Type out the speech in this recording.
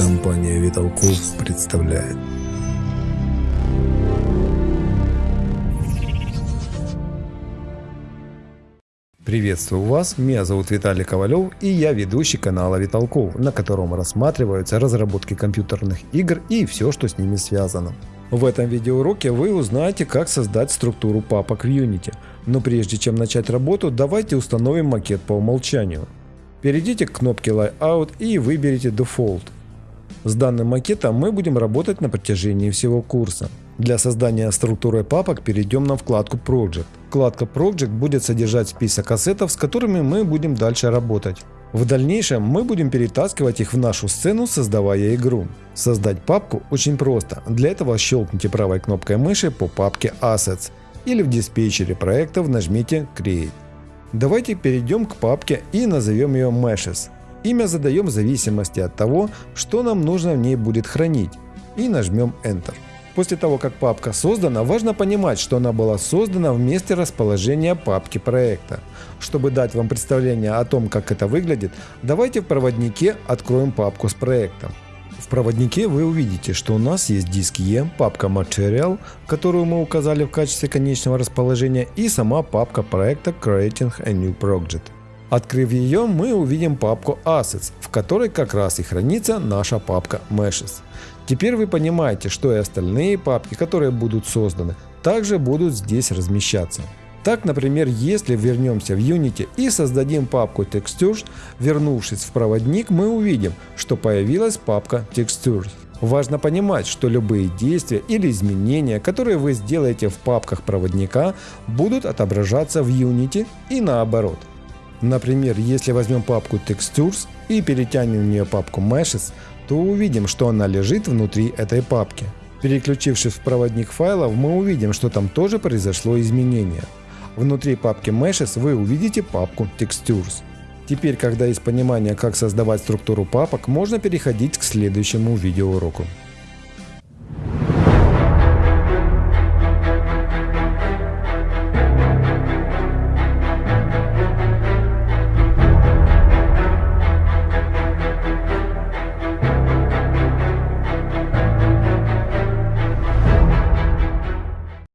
Компания Виталков представляет. Приветствую вас, меня зовут Виталий Ковалев и я ведущий канала Виталков, на котором рассматриваются разработки компьютерных игр и все, что с ними связано. В этом видеоуроке вы узнаете, как создать структуру папок в Unity. Но прежде чем начать работу, давайте установим макет по умолчанию. Перейдите к кнопке Layout и выберите Default. С данным макетом мы будем работать на протяжении всего курса. Для создания структуры папок перейдем на вкладку Project. Вкладка Project будет содержать список ассетов, с которыми мы будем дальше работать. В дальнейшем мы будем перетаскивать их в нашу сцену, создавая игру. Создать папку очень просто. Для этого щелкните правой кнопкой мыши по папке Assets или в диспетчере проектов нажмите Create. Давайте перейдем к папке и назовем ее Meshes. Имя задаем в зависимости от того, что нам нужно в ней будет хранить. И нажмем Enter. После того, как папка создана, важно понимать, что она была создана в месте расположения папки проекта. Чтобы дать вам представление о том, как это выглядит, давайте в проводнике откроем папку с проектом. В проводнике вы увидите, что у нас есть диск E, папка Material, которую мы указали в качестве конечного расположения, и сама папка проекта Creating a New Project. Открыв ее, мы увидим папку Assets, в которой как раз и хранится наша папка Meshes. Теперь вы понимаете, что и остальные папки, которые будут созданы, также будут здесь размещаться. Так, например, если вернемся в Unity и создадим папку Textures, вернувшись в проводник, мы увидим, что появилась папка Textures. Важно понимать, что любые действия или изменения, которые вы сделаете в папках проводника, будут отображаться в Unity и наоборот. Например, если возьмем папку Textures и перетянем в нее папку Meshes, то увидим, что она лежит внутри этой папки. Переключившись в проводник файлов, мы увидим, что там тоже произошло изменение. Внутри папки Meshes вы увидите папку Textures. Теперь, когда есть понимание, как создавать структуру папок, можно переходить к следующему видеоуроку.